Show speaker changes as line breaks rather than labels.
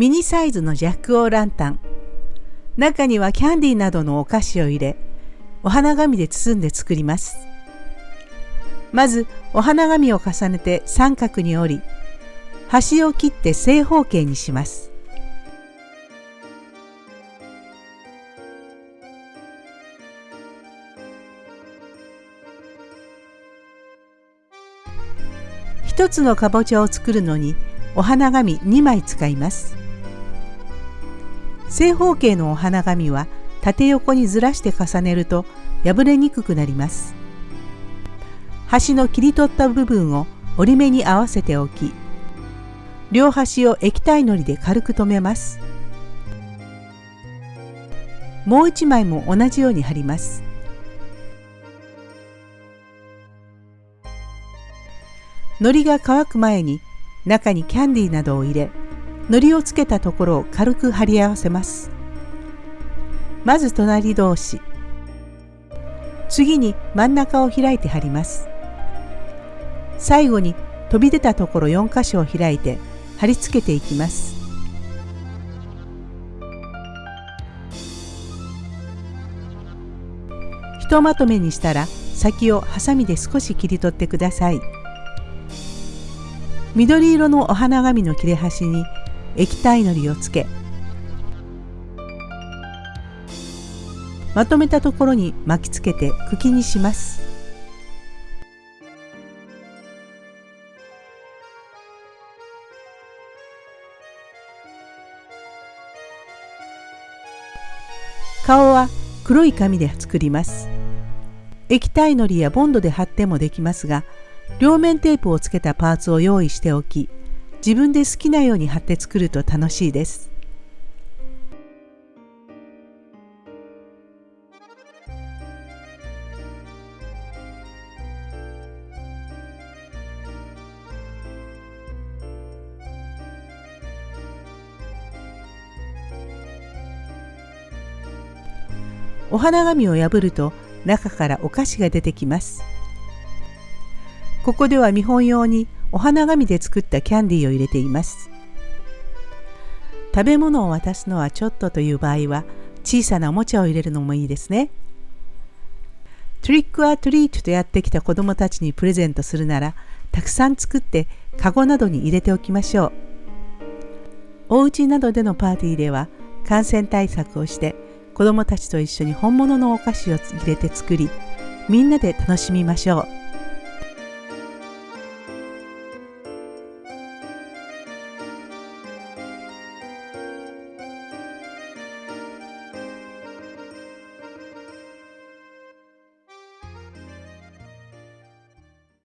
ミニサイズのジャックオーランタン。中にはキャンディーなどのお菓子を入れお花紙で包んで作ります。まずお花紙を重ねて三角に折り端を切って正方形にします。一つのかぼちゃを作るのにお花紙2枚使います。正方形のお花紙は縦横にずらして重ねると破れにくくなります。端の切り取った部分を折り目に合わせておき両端を液体のりで軽く留めます。もう一枚も同じように貼ります。海苔が乾く前に中にキャンディーなどを入れ海苔をつけたところを軽く貼り合わせます。まず隣同士。次に真ん中を開いて貼ります。最後に飛び出たところ4箇所を開いて貼り付けていきます。ひとまとめにしたら先をハサミで少し切り取ってください。緑色のお花紙の切れ端に液体のりをつけまとめたところに巻きつけて茎にします。顔は黒い紙で作ります。液体のりやボンドで貼ってもできますが両面テープをつけたパーツを用意しておき自分で好きなように貼って作ると楽しいです。お花紙を破ると中からお菓子が出てきます。ここでは見本用にお花紙で作ったキャンディーを入れています。食べ物を渡すのはちょっとという場合は小さなおもちゃを入れるのもいいですね。トリックアトリートとやってきた子どもたちにプレゼントするならたくさん作ってカゴなどに入れておきましょう。お家などでのパーティーでは感染対策をして子どもたちと一緒に本物のお菓子を入れて作りみんなで楽しみましょう。